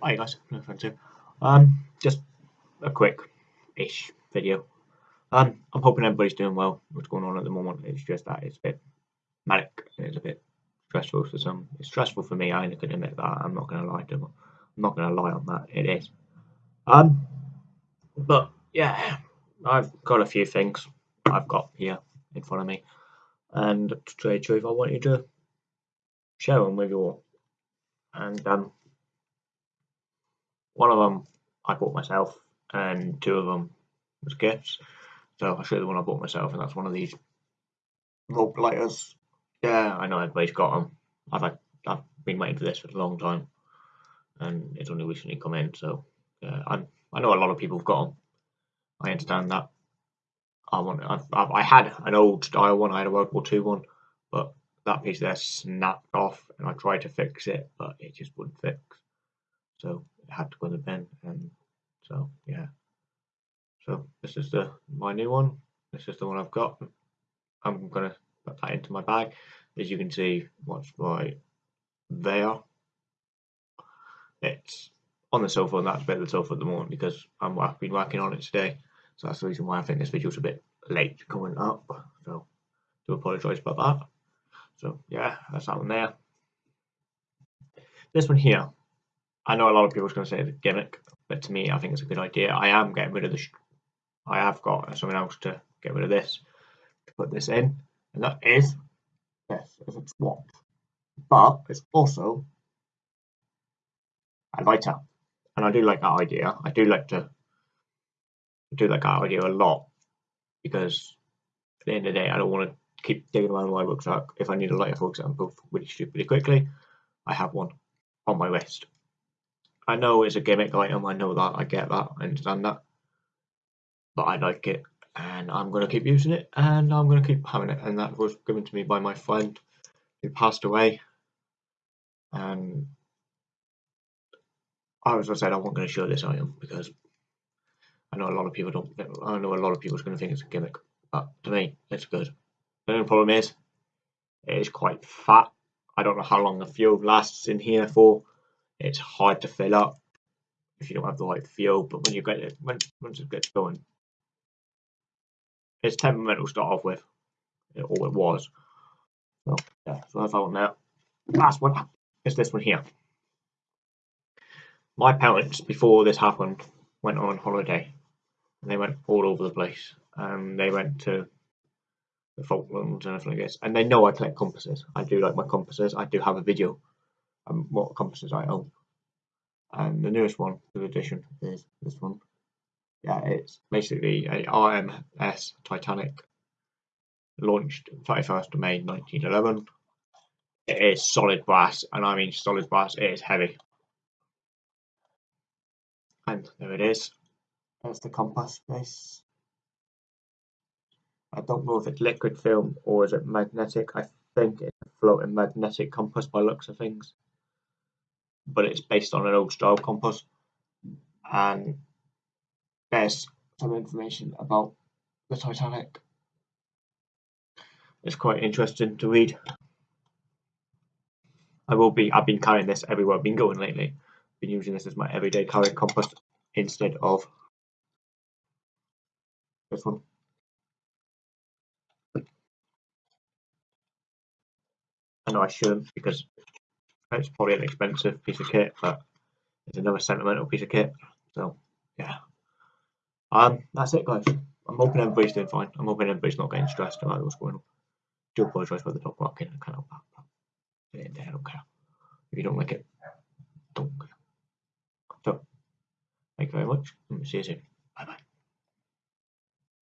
Hi guys, no here. Um, just a quick-ish video. Um, I'm hoping everybody's doing well. What's going on at the moment? It's just that it's a bit manic. It's a bit stressful for some. It's stressful for me. I gonna admit that. I'm not gonna lie to them. I'm not gonna lie on that. It is. Um, but yeah, I've got a few things I've got here in front of me, and to tell you the truth, I want you to share them with you all. And um, one of them I bought myself, and two of them was gifts. So I'll show you the one I bought myself, and that's one of these rope lighters. Yeah, I know everybody's got them. I've had, I've been waiting for this for a long time, and it's only recently come in. So I I know a lot of people have got them. I understand that. I want I've, I've, I had an old style one. I had a World War Two one, but that piece there snapped off, and I tried to fix it, but it just wouldn't fix. So had to go in the bin and so yeah. So this is the my new one. This is the one I've got. I'm gonna put that into my bag. As you can see what's right there. It's on the sofa and that's a bit of the sofa at the moment because I'm, I've been working on it today. So that's the reason why I think this video's a bit late coming up. So do apologise about that. So yeah that's that one there. This one here I know a lot of people are going to say it's a gimmick, but to me, I think it's a good idea. I am getting rid of the. I have got something else to get rid of this to put this in, and that is this. Is a swap, but it's also a lighter, and I do like that idea. I do like to I do like that idea a lot because at the end of the day, I don't want to keep digging around my rucksack. If I need a lighter, for example, really stupidly quickly, I have one on my wrist. I know it's a gimmick item, I know that, I get that, I understand that. But I like it and I'm to keep using it and I'm to keep having it. And that was given to me by my friend who passed away. And I was as I said, I wasn't to show this item because I know a lot of people don't, I know a lot of people's to think it's a gimmick. But to me, it's good. The only problem is, it is quite fat. I don't know how long the fuel lasts in here for it's hard to fill up if you don't have the right fuel. But when you get it, when, once it gets going, it's temperamental to start off with, or it was. So yeah, so that's all now. Last one is this one here. My parents, before this happened, went on holiday. And they went all over the place. And they went to the Falklands and everything like this. And they know I collect compasses. I do like my compasses. I do have a video um, what compasses I own. And the newest one, the edition, is this one. Yeah, it's basically a RMS Titanic, launched 31st of May 1911. It is solid brass, and I mean solid brass, it is heavy. And there it is. There's the compass base. I don't know if it's liquid film or is it magnetic. I think it's a floating magnetic compass by looks of things but it's based on an old style compass. And there's some information about the Titanic. It's quite interesting to read. I will be. I've been carrying this everywhere I've been going lately. I've Been using this as my everyday carrying compass instead of this one. I know I shouldn't because it's probably an expensive piece of kit, but it's another sentimental piece of kit. So yeah. Um that's it guys. I'm hoping everybody's doing fine. I'm hoping everybody's not getting stressed about what's going on. Do apologise for the dog barking, I can't help that. But I don't care. If you don't like it, don't care. So thank you very much and see you soon.